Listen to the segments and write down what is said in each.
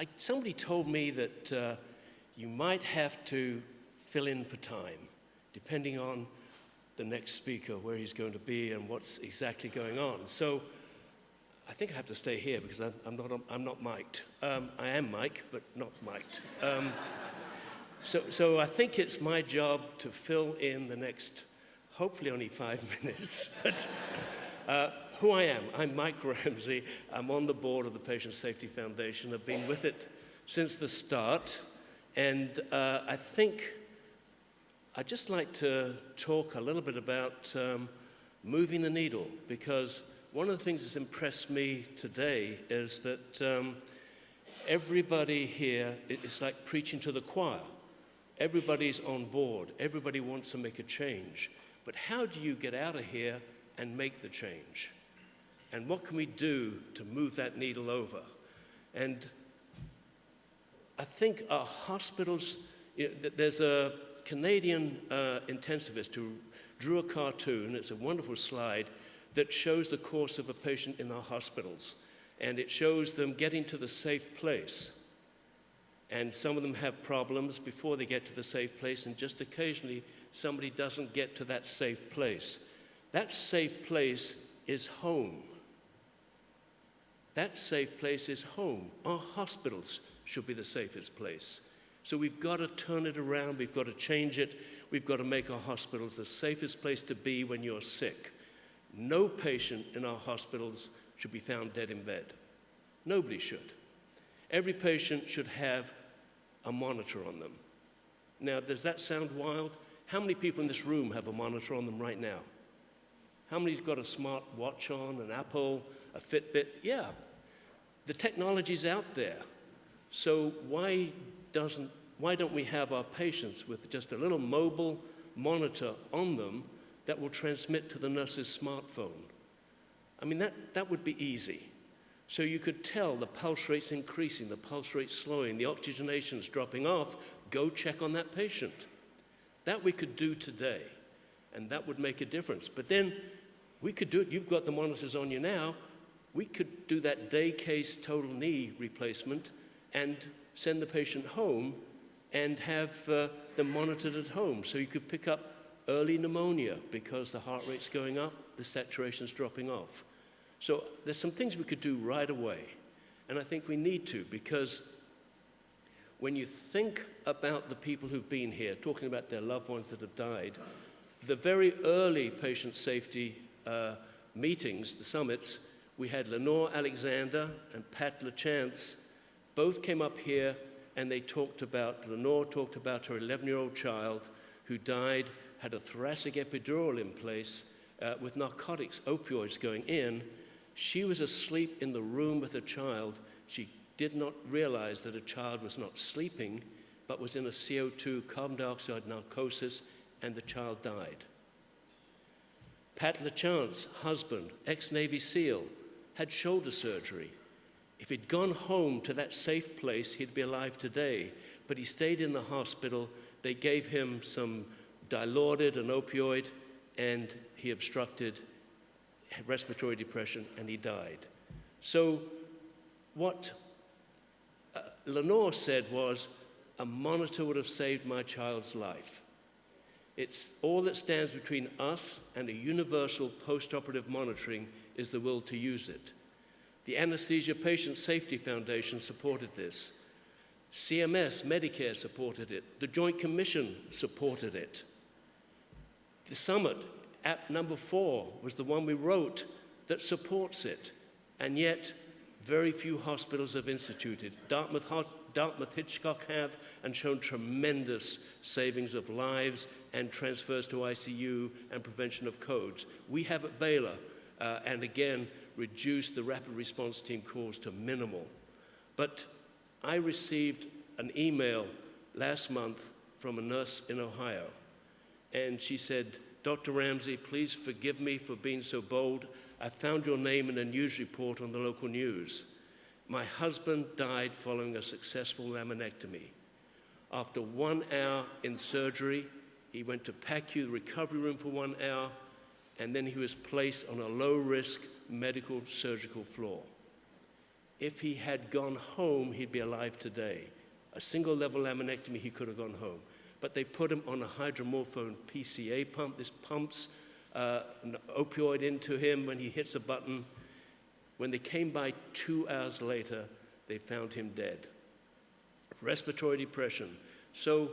I, somebody told me that uh, you might have to fill in for time, depending on the next speaker, where he's going to be, and what's exactly going on. So I think I have to stay here because I'm, I'm not, I'm not mic'd. Um, I am Mike, but not mic'd. Um, so, so I think it's my job to fill in the next, hopefully only five minutes. but, uh, who I am, I'm Mike Ramsay. I'm on the board of the Patient Safety Foundation. I've been with it since the start. And uh, I think I'd just like to talk a little bit about um, moving the needle because one of the things that's impressed me today is that um, everybody here, it's like preaching to the choir. Everybody's on board. Everybody wants to make a change. But how do you get out of here and make the change? And what can we do to move that needle over? And I think our hospitals, there's a Canadian uh, intensivist who drew a cartoon, it's a wonderful slide, that shows the course of a patient in our hospitals. And it shows them getting to the safe place. And some of them have problems before they get to the safe place, and just occasionally somebody doesn't get to that safe place. That safe place is home. That safe place is home. Our hospitals should be the safest place. So we've got to turn it around, we've got to change it, we've got to make our hospitals the safest place to be when you're sick. No patient in our hospitals should be found dead in bed. Nobody should. Every patient should have a monitor on them. Now, does that sound wild? How many people in this room have a monitor on them right now? How many's got a smart watch on, an Apple, a Fitbit? Yeah, the technology's out there. So why, doesn't, why don't we have our patients with just a little mobile monitor on them that will transmit to the nurse's smartphone? I mean, that, that would be easy. So you could tell the pulse rate's increasing, the pulse rate's slowing, the oxygenation's dropping off. Go check on that patient. That we could do today, and that would make a difference. But then we could do it. You've got the monitors on you now. We could do that day case total knee replacement and send the patient home and have uh, them monitored at home. So you could pick up early pneumonia because the heart rate's going up, the saturation's dropping off. So there's some things we could do right away. And I think we need to because when you think about the people who've been here, talking about their loved ones that have died, the very early patient safety uh, meetings, the summits, we had Lenore Alexander and Pat LaChance. Both came up here and they talked about, Lenore talked about her 11-year-old child who died, had a thoracic epidural in place uh, with narcotics, opioids going in. She was asleep in the room with a child. She did not realize that a child was not sleeping, but was in a CO2 carbon dioxide narcosis, and the child died. Pat LaChance, husband, ex-Navy SEAL, had shoulder surgery. If he'd gone home to that safe place, he'd be alive today. But he stayed in the hospital. They gave him some dilaudid, an opioid, and he obstructed respiratory depression and he died. So what uh, Lenore said was, a monitor would have saved my child's life. It's all that stands between us and a universal post-operative monitoring is the will to use it. The Anesthesia Patient Safety Foundation supported this. CMS, Medicare supported it. The Joint Commission supported it. The summit, app number four, was the one we wrote that supports it. And yet, very few hospitals have instituted. Dartmouth, Dartmouth Hitchcock have and shown tremendous savings of lives and transfers to ICU and prevention of codes. We have at Baylor, uh, and again, reduced the rapid response team calls to minimal. But I received an email last month from a nurse in Ohio, and she said, Dr. Ramsay, please forgive me for being so bold. I found your name in a news report on the local news. My husband died following a successful laminectomy. After one hour in surgery, he went to PACU, recovery room for one hour, and then he was placed on a low risk medical surgical floor. if he had gone home, he'd be alive today. A single level laminectomy, he could have gone home. But they put him on a hydromorphone PCA pump. This pumps uh, an opioid into him when he hits a button. When they came by two hours later, they found him dead. Respiratory depression. So,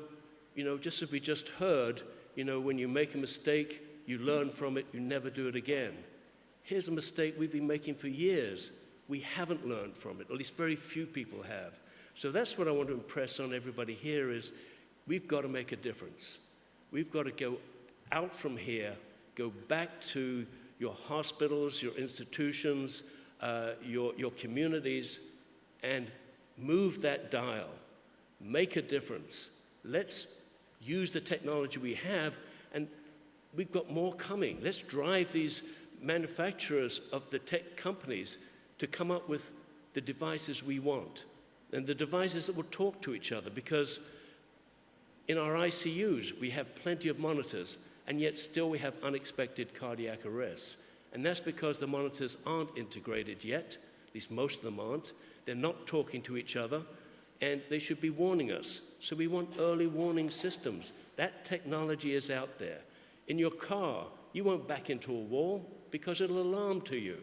you know, just as we just heard, you know, when you make a mistake, you learn from it, you never do it again. Here's a mistake we've been making for years. We haven't learned from it, at least very few people have. So that's what I want to impress on everybody here is we've got to make a difference. We've got to go out from here, go back to your hospitals, your institutions, uh, your, your communities, and move that dial. Make a difference. Let's use the technology we have, and we've got more coming. Let's drive these manufacturers of the tech companies to come up with the devices we want and the devices that will talk to each other because in our ICUs we have plenty of monitors and yet still we have unexpected cardiac arrests. And that's because the monitors aren't integrated yet, at least most of them aren't. They're not talking to each other and they should be warning us. So we want early warning systems. That technology is out there. In your car, you won't back into a wall because it'll alarm to you.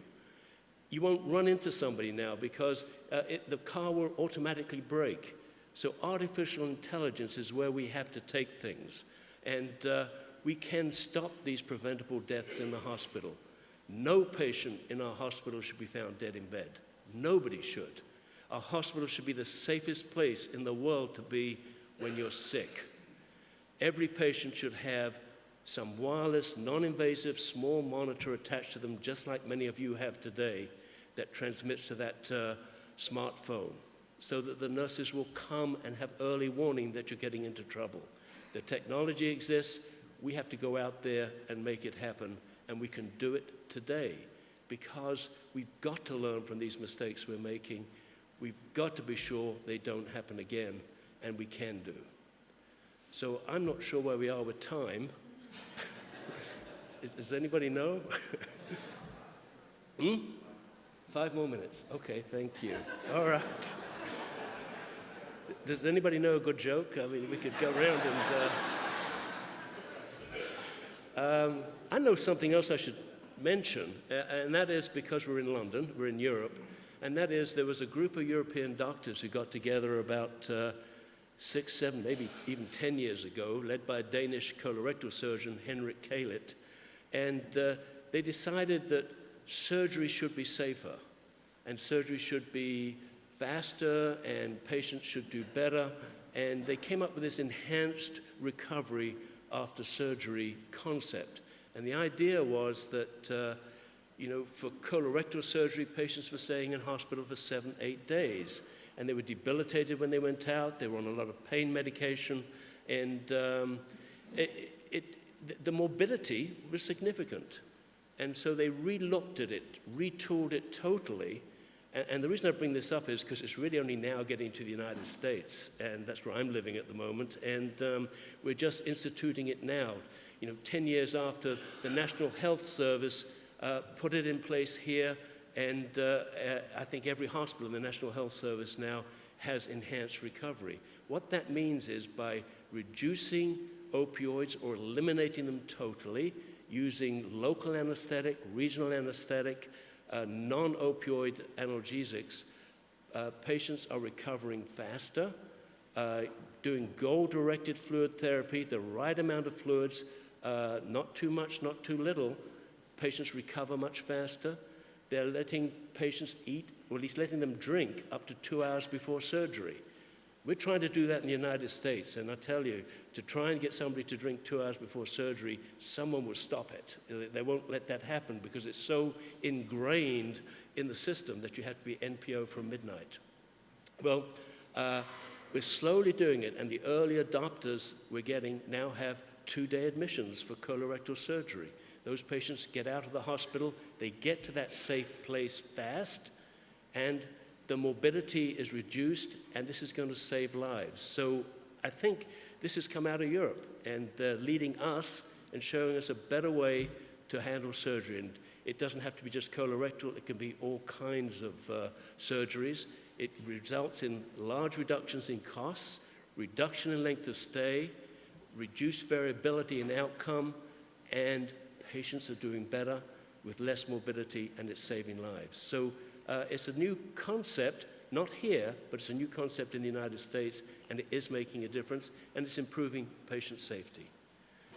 You won't run into somebody now because uh, it, the car will automatically brake. So artificial intelligence is where we have to take things. And uh, we can stop these preventable deaths in the hospital. No patient in our hospital should be found dead in bed. Nobody should. Our hospital should be the safest place in the world to be when you're sick. Every patient should have some wireless, non-invasive, small monitor attached to them, just like many of you have today, that transmits to that uh, smartphone, so that the nurses will come and have early warning that you're getting into trouble. The technology exists, we have to go out there and make it happen, and we can do it today, because we've got to learn from these mistakes we're making. We've got to be sure they don't happen again, and we can do. So I'm not sure where we are with time. Does anybody know? hmm? Five more minutes. Okay, thank you. All right. Does anybody know a good joke? I mean, we could go around and. Uh, um, I know something else I should mention, and that is because we're in London, we're in Europe, and that is there was a group of European doctors who got together about. Uh, six, seven, maybe even 10 years ago, led by a Danish colorectal surgeon, Henrik Kehlet. And uh, they decided that surgery should be safer, and surgery should be faster, and patients should do better. And they came up with this enhanced recovery after surgery concept. And the idea was that, uh, you know, for colorectal surgery, patients were staying in hospital for seven, eight days and they were debilitated when they went out. They were on a lot of pain medication, and um, it, it, the morbidity was significant. And so they re-looked at it, retooled it totally. And, and the reason I bring this up is because it's really only now getting to the United States, and that's where I'm living at the moment. And um, we're just instituting it now. You know, 10 years after the National Health Service uh, put it in place here, and uh, uh, I think every hospital in the National Health Service now has enhanced recovery. What that means is by reducing opioids or eliminating them totally, using local anesthetic, regional anesthetic, uh, non-opioid analgesics, uh, patients are recovering faster, uh, doing goal-directed fluid therapy, the right amount of fluids, uh, not too much, not too little, patients recover much faster. They're letting patients eat, or at least letting them drink, up to two hours before surgery. We're trying to do that in the United States, and I tell you, to try and get somebody to drink two hours before surgery, someone will stop it. They won't let that happen because it's so ingrained in the system that you have to be NPO from midnight. Well, uh, we're slowly doing it, and the early adopters we're getting now have two-day admissions for colorectal surgery. Those patients get out of the hospital, they get to that safe place fast, and the morbidity is reduced, and this is going to save lives. So I think this has come out of Europe and leading us and showing us a better way to handle surgery. And It doesn't have to be just colorectal, it can be all kinds of uh, surgeries. It results in large reductions in costs, reduction in length of stay, reduced variability in outcome, and patients are doing better with less morbidity and it's saving lives. So uh, it's a new concept, not here, but it's a new concept in the United States, and it is making a difference, and it's improving patient safety.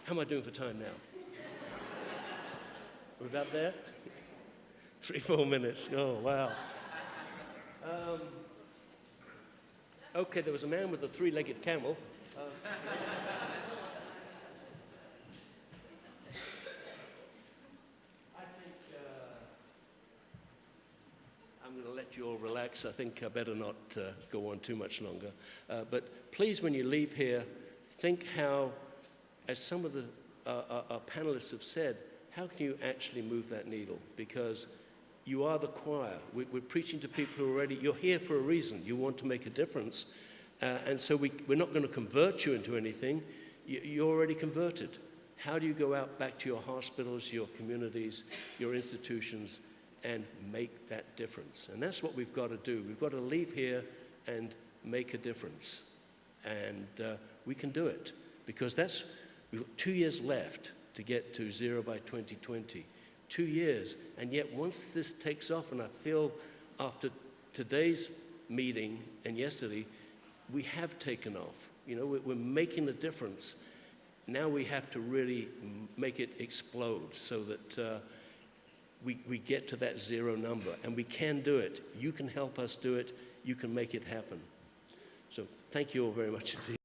How am I doing for time now? We're about there? Three, four minutes. Oh, wow. Um, okay, there was a man with a three legged camel. Uh, I think uh, I'm going to let you all relax. I think I better not uh, go on too much longer. Uh, but please, when you leave here, think how, as some of the uh, our, our panelists have said, how can you actually move that needle? Because you are the choir. We, we're preaching to people who are already, you're here for a reason. You want to make a difference. Uh, and so we, we're not going to convert you into anything. You, you're already converted. How do you go out back to your hospitals, your communities, your institutions, and make that difference? And that's what we've got to do. We've got to leave here and make a difference. And uh, we can do it because that's, we've got two years left to get to zero by 2020. Two years. And yet, once this takes off, and I feel after today's meeting and yesterday, we have taken off. You know, we're, making a difference. Now we have to really make it explode so that uh, we, we get to that zero number. And we can do it. You can help us do it. You can make it happen. So, thank you all very much indeed.